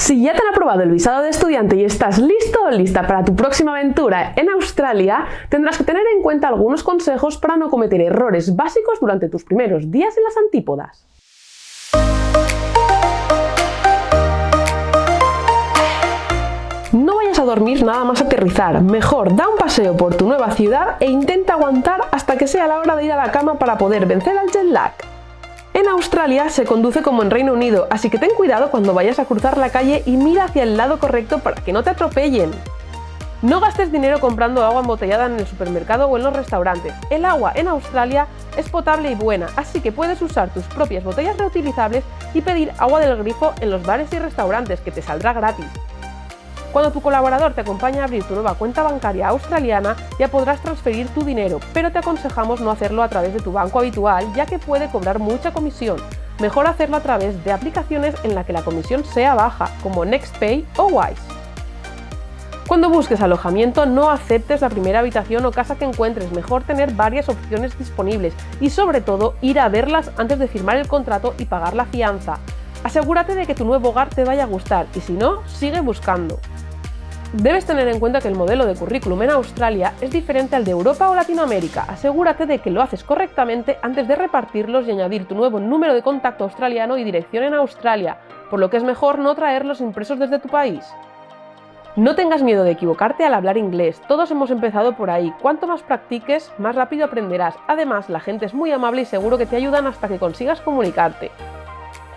Si ya te han aprobado el visado de estudiante y estás listo o lista para tu próxima aventura en Australia, tendrás que tener en cuenta algunos consejos para no cometer errores básicos durante tus primeros días en las antípodas. No vayas a dormir nada más aterrizar, mejor da un paseo por tu nueva ciudad e intenta aguantar hasta que sea la hora de ir a la cama para poder vencer al jet lag. En Australia se conduce como en Reino Unido, así que ten cuidado cuando vayas a cruzar la calle y mira hacia el lado correcto para que no te atropellen. No gastes dinero comprando agua embotellada en el supermercado o en los restaurantes. El agua en Australia es potable y buena, así que puedes usar tus propias botellas reutilizables y pedir agua del grifo en los bares y restaurantes, que te saldrá gratis. Cuando tu colaborador te acompaña a abrir tu nueva cuenta bancaria australiana, ya podrás transferir tu dinero, pero te aconsejamos no hacerlo a través de tu banco habitual, ya que puede cobrar mucha comisión. Mejor hacerlo a través de aplicaciones en las que la comisión sea baja, como NextPay o Wise. Cuando busques alojamiento, no aceptes la primera habitación o casa que encuentres, mejor tener varias opciones disponibles y sobre todo ir a verlas antes de firmar el contrato y pagar la fianza. Asegúrate de que tu nuevo hogar te vaya a gustar y si no, sigue buscando. Debes tener en cuenta que el modelo de currículum en Australia es diferente al de Europa o Latinoamérica. Asegúrate de que lo haces correctamente antes de repartirlos y añadir tu nuevo número de contacto australiano y dirección en Australia, por lo que es mejor no traerlos impresos desde tu país. No tengas miedo de equivocarte al hablar inglés, todos hemos empezado por ahí. Cuanto más practiques, más rápido aprenderás. Además, la gente es muy amable y seguro que te ayudan hasta que consigas comunicarte.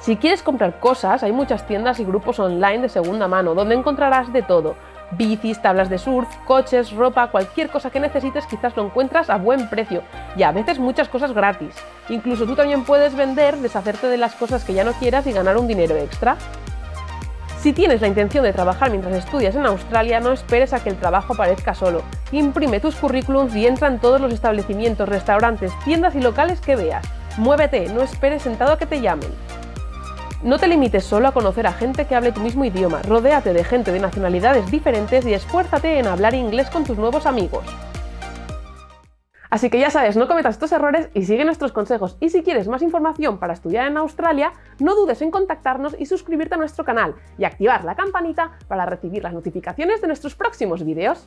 Si quieres comprar cosas, hay muchas tiendas y grupos online de segunda mano, donde encontrarás de todo bicis, tablas de surf, coches, ropa, cualquier cosa que necesites quizás lo encuentras a buen precio y a veces muchas cosas gratis. Incluso tú también puedes vender, deshacerte de las cosas que ya no quieras y ganar un dinero extra. Si tienes la intención de trabajar mientras estudias en Australia, no esperes a que el trabajo aparezca solo. Imprime tus currículums y entra en todos los establecimientos, restaurantes, tiendas y locales que veas. Muévete, no esperes sentado a que te llamen. No te limites solo a conocer a gente que hable tu mismo idioma, rodéate de gente de nacionalidades diferentes y esfuérzate en hablar inglés con tus nuevos amigos. Así que ya sabes, no cometas estos errores y sigue nuestros consejos. Y si quieres más información para estudiar en Australia, no dudes en contactarnos y suscribirte a nuestro canal y activar la campanita para recibir las notificaciones de nuestros próximos vídeos.